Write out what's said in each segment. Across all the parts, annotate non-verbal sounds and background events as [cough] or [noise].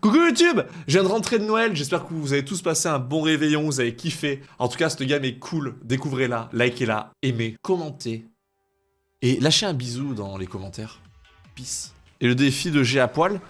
Coucou YouTube Je viens de rentrer de Noël, j'espère que vous avez tous passé un bon réveillon, vous avez kiffé. En tout cas, cette gamme est cool, découvrez-la, likez-la, aimez, commentez. Et lâchez un bisou dans les commentaires. Peace. Et le défi de G à poil,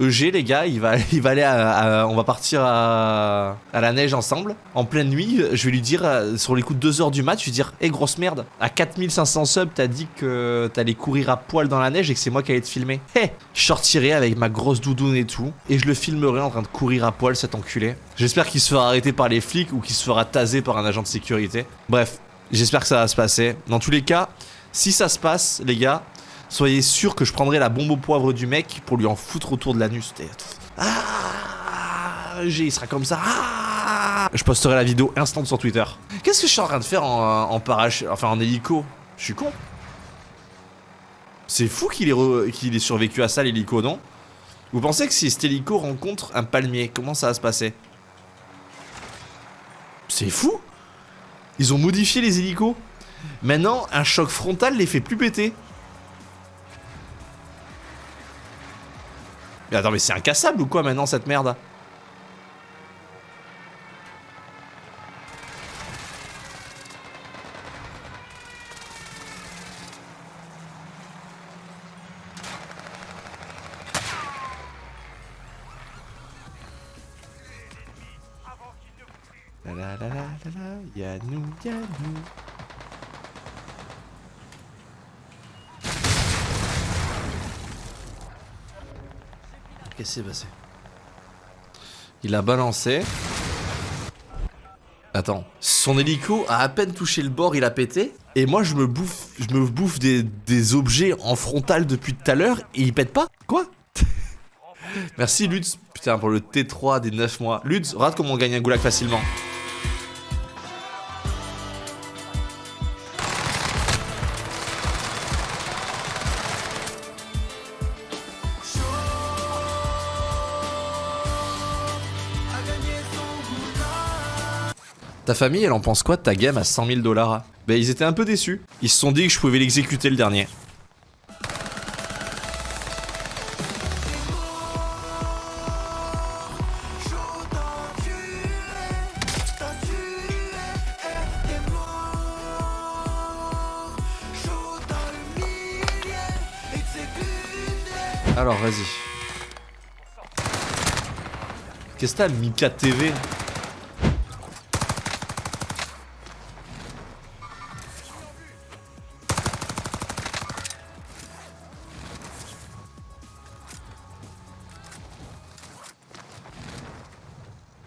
EG les gars, il va, [laughs] il va aller à, on va partir à, la neige ensemble. En pleine nuit, je vais lui dire, euh, sur les coups de 2h du match, je vais lui dire, hé grosse merde, à 4500 subs, t'as dit que t'allais courir à poil dans la neige et que c'est moi qui allais te filmer. Hé Je sortirai avec ma grosse doudoune et tout, et je le filmerai en train de courir à poil cet enculé. J'espère qu'il se fera arrêter par les flics ou qu'il se fera taser par un agent de sécurité. Bref, j'espère que ça va se passer. Dans tous les cas, si ça se passe, les gars, soyez sûr que je prendrai la bombe au poivre du mec pour lui en foutre autour de l'anus. Ah, il sera comme ça. Ah, je posterai la vidéo instant sur Twitter. Qu'est-ce que je suis en train de faire en, en enfin en hélico? Je suis con. C'est fou qu'il ait, ait survécu à ça l'hélico, non? Vous pensez que si cet hélico rencontre un palmier, comment ça va se passer? C'est fou Ils ont modifié les hélicos. Maintenant, un choc frontal les fait plus péter. Mais attends, mais c'est incassable ou quoi maintenant cette merde Qu'est-ce qui s'est passé? Il a balancé. Attends, son hélico a à peine touché le bord, il a pété. Et moi, je me bouffe, je me bouffe des, objets en frontal depuis tout à l'heure et il pète pas Quoi? [laughs] Merci Lutz, putain, pour le T3 des 9 mois. Lutz, regarde comment on gagne un goulag facilement. Ta famille, elle en pense quoi de ta game à 100 000 dollars? Bah ils étaient un peu déçus. Ils se sont dit que je pouvais l'exécuter le dernier. Alors, vas-y. Qu'est-ce que t'as, Mika TV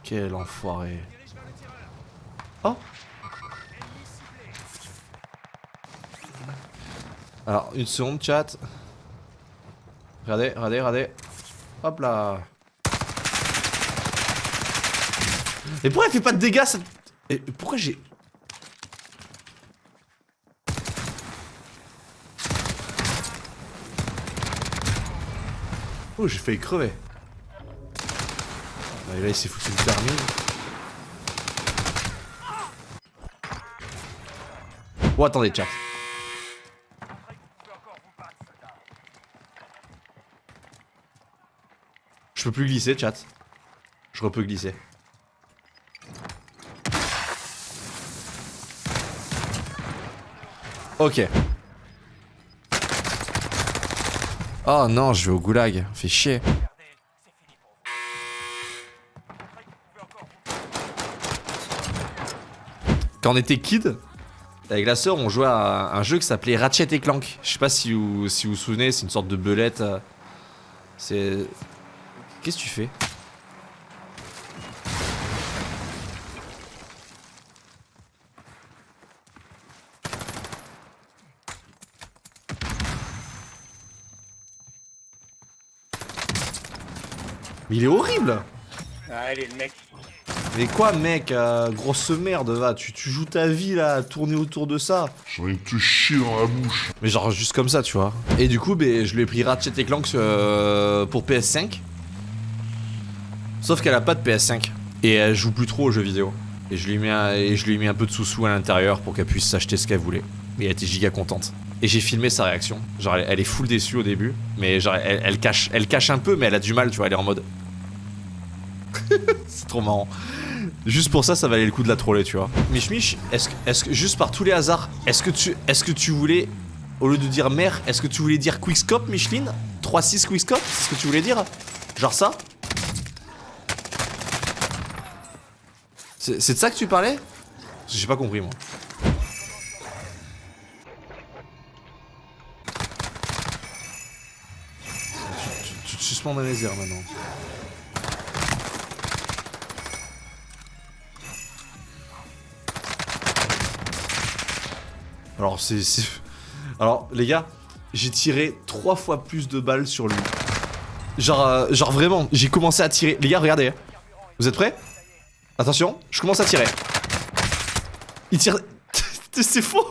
Quel enfoiré. Oh Alors, une seconde, chat. Regardez, regardez, regardez. Hop là. Et pourquoi elle fait pas de dégâts ça... Et pourquoi j'ai... Oh, j'ai failli crever. Et là, il s'est foutu le permis. Oh, attendez, chat. Je peux plus glisser, chat. Je repeux glisser. Ok. Oh non, je vais au goulag. Fait chier. Quand on était kid, avec la sœur, on jouait à un jeu qui s'appelait Ratchet et Clank. Je sais pas si vous si vous, souvenez, c'est une sorte de belette. Euh, c'est... Qu'est-ce que tu fais? Mais il est horrible Allez le mec mais quoi, mec euh, Grosse merde, va. Tu, tu, joues ta vie, là, à tourner autour de ça. J'ai envie de te chier dans la bouche. Mais genre, juste comme ça, tu vois. Et du coup, ben, je lui ai pris Ratchet Clank euh, pour PS5. Sauf qu'elle a pas de PS5. Et elle joue plus trop aux jeux vidéo. Et je lui ai mis un, et je lui ai mis un peu de sous-sous à l'intérieur pour qu'elle puisse s'acheter ce qu'elle voulait. Et elle était giga contente. Et j'ai filmé sa réaction. Genre, elle, est full déçue au début. Mais genre, elle, cache, elle cache un peu, mais elle a du mal, tu vois. Elle est en mode... [laughs] c'est trop marrant. Juste pour ça, ça valait le coup de la troller, tu vois. Mich Mich, est-ce que, est que, juste par tous les hasards, est-ce que tu, est-ce que tu voulais, au lieu de dire mère, est-ce que tu voulais dire quickscope, Micheline? 3-6 quickscope, c'est ce que tu voulais dire? Genre ça? C'est de ça que tu parlais? J'ai pas compris, moi. Tu, te suspends dans les airs maintenant. Alors c'est... Alors les gars, j'ai tiré trois fois plus de balles sur lui. Genre, euh, genre vraiment, j'ai commencé à tirer. Les gars, regardez. Vous êtes prêts? Attention, je commence à tirer. Il tire... [laughs] c'est faux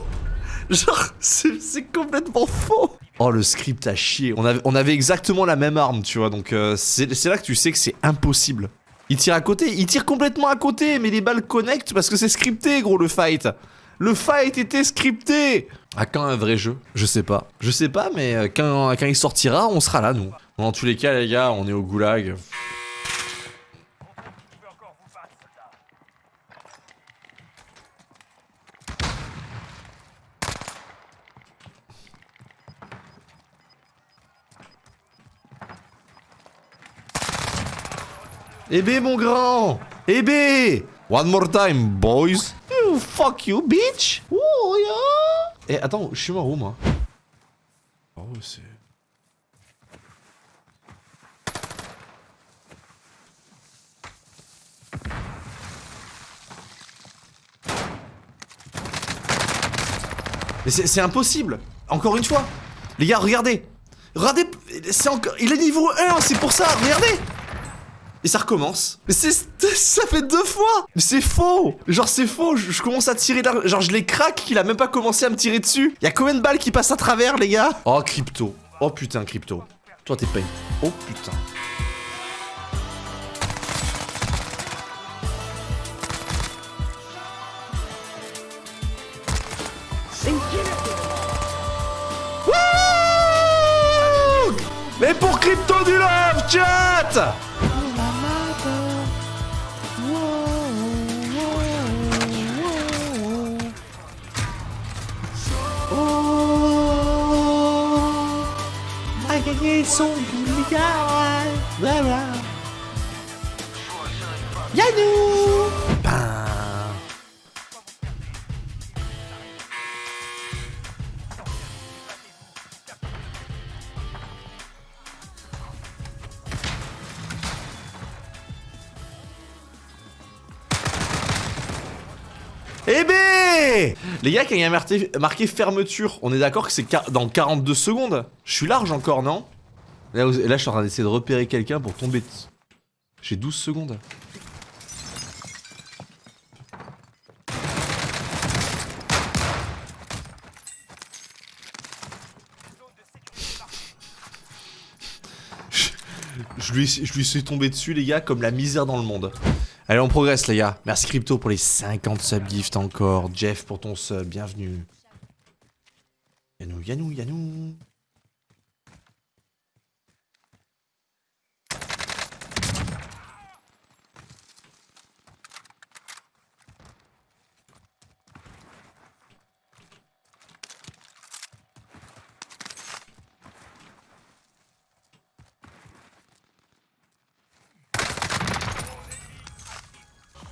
Genre, c'est complètement faux Oh, le script a chier. On avait, on avait exactement la même arme, tu vois, donc euh, c'est là que tu sais que c'est impossible. Il tire à côté, il tire complètement à côté, mais les balles connectent parce que c'est scripté, gros, le fight. Le fight était scripté À quand un vrai jeu? Je sais pas. Je sais pas, mais euh, quand, quand il sortira, on sera là, nous. Dans tous les cas, les gars, on est au goulag. Eh ben, mon grand Eh ben One more time, boys fuck you, bitch? Oh, yeah. Eh, attends, je suis mort où, moi? Oh, c'est... Mais c'est impossible. Encore une fois. Les gars, regardez. Regardez C'est encore... Il est niveau 1, c'est pour ça. Regardez et ça recommence. Mais c'est... [laughs] Ça fait deux fois Mais c'est faux Genre c'est faux, je, commence à tirer là, Genre je les craque qu'il a même pas commencé à me tirer dessus. Y'a combien de balles qui passent à travers les gars? Oh crypto. Oh putain crypto. Toi t'es paye. Oh putain. Mais pour crypto du love chat Yannou. Eh ben Les gars, quand il y a marqué, fermeture, on est d'accord que c'est dans 42 secondes. Je suis large encore, non? Là, je suis en train d'essayer de repérer quelqu'un pour tomber. J'ai 12 secondes. Je, lui, je lui suis tombé dessus, les gars, comme la misère dans le monde. Allez, on progresse, les gars. Merci Crypto pour les 50 subgifts encore. Jeff pour ton sub, bienvenue. Yanou, Yanou, Yanou.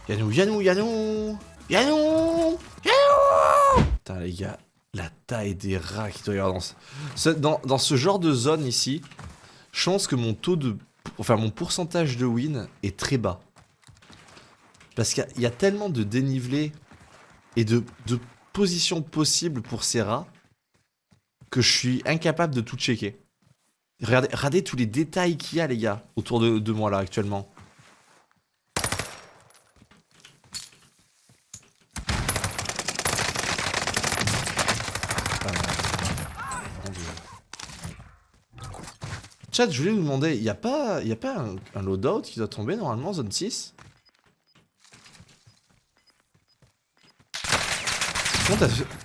Yannou, Yannou, Yannou Yannou Yannou Putain les gars, la taille des rats qui doit y avoir dans ce... Dans, dans ce genre de zone ici, je pense que mon taux de... Enfin mon pourcentage de win est très bas. Parce qu'il y, a tellement de dénivelé et de, de positions possibles pour ces rats que je suis incapable de tout checker. Regardez, regardez tous les détails qu'il y a les gars autour de, de moi là actuellement. Chat, je voulais vous demander, il pas, y pas un, loadout qui doit tomber normalement, zone 6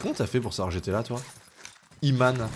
Comment t'as fait, pour savoir que j'étais là, toi? Iman.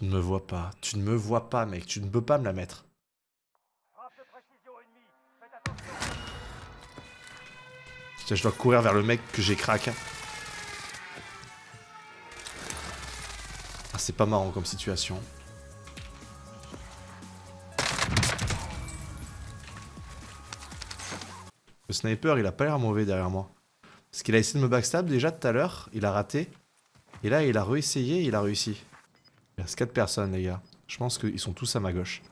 Tu ne me vois pas. Tu ne me vois pas, mec. Tu ne peux pas me la mettre. Putain, je dois courir vers le mec que j'ai crack. Ah, c'est pas marrant comme situation. Le sniper, il a pas l'air mauvais derrière moi. Parce qu'il a essayé de me backstab déjà tout à l'heure, il a raté. Et là, il a réessayé, il a réussi. Il reste 4 personnes, les gars. Je pense qu'ils sont tous à ma gauche.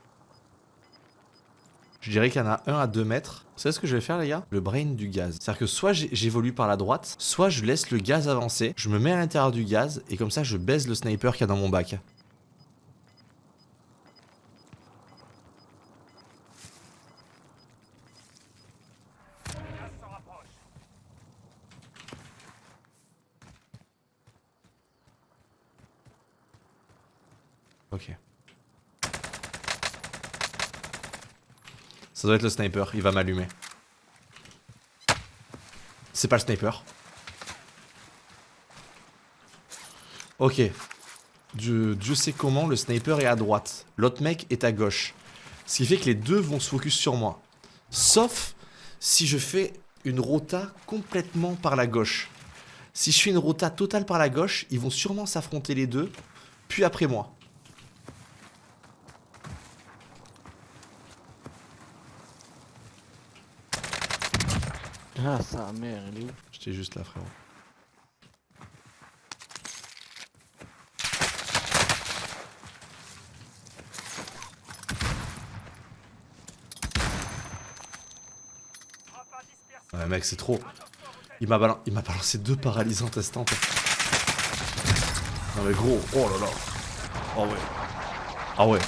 Je dirais qu'il y en a un à 2 mètres. Vous savez ce que je vais faire, les gars? Le brain du gaz. C'est-à-dire que soit j'évolue par la droite, soit je laisse le gaz avancer, je me mets à l'intérieur du gaz, et comme ça, je baise le sniper qu'il y a dans mon bac. Ok. Ça doit être le sniper, il va m'allumer. C'est pas le sniper. Ok. Dieu, Dieu sait comment, le sniper est à droite. L'autre mec est à gauche. Ce qui fait que les deux vont se focus sur moi. Sauf si je fais une rota complètement par la gauche. Si je fais une rota totale par la gauche, ils vont sûrement s'affronter les deux, puis après moi. Ah, sa mère, elle est où? J'étais juste là, frérot. Ouais, mec, c'est trop. Il m'a balan... m'a balancé deux paralysantes instantes. Non mais gros, oh là là. Oh ouais. Ah ouais.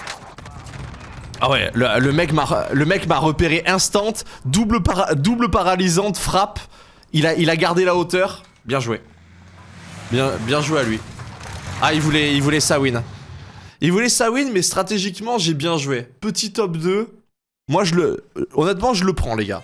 Ah ouais, le, mec m'a le mec m'a repéré instant, double, paralysante, frappe. Il a, gardé la hauteur. Bien joué. Bien, joué à lui. Ah, il voulait, il voulait win. Il voulait sa win, mais stratégiquement, j'ai bien joué. Petit top 2. Moi, je le... Honnêtement, je le prends, les gars.